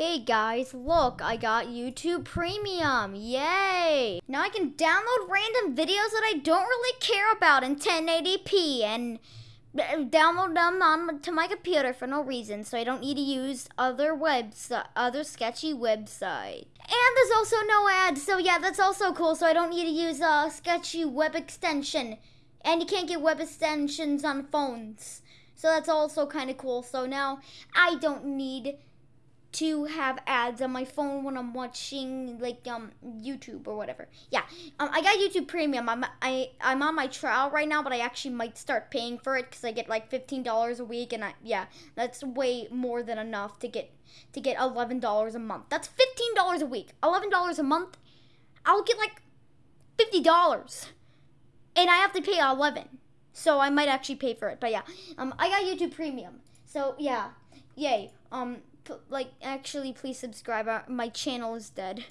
Hey guys, look, I got YouTube Premium. Yay! Now I can download random videos that I don't really care about in 1080p and uh, download them on to my computer for no reason, so I don't need to use other webs, other sketchy website. And there's also no ads, so yeah, that's also cool. So I don't need to use a sketchy web extension, and you can't get web extensions on phones. So that's also kind of cool. So now I don't need to have ads on my phone when I'm watching like um YouTube or whatever. Yeah, um, I got YouTube Premium. I'm I I'm on my trial right now, but I actually might start paying for it because I get like fifteen dollars a week, and I yeah, that's way more than enough to get to get eleven dollars a month. That's fifteen dollars a week. Eleven dollars a month, I'll get like fifty dollars, and I have to pay eleven. So I might actually pay for it. But yeah, um, I got YouTube Premium. So yeah, yay. Um, like actually please subscribe uh, my channel is dead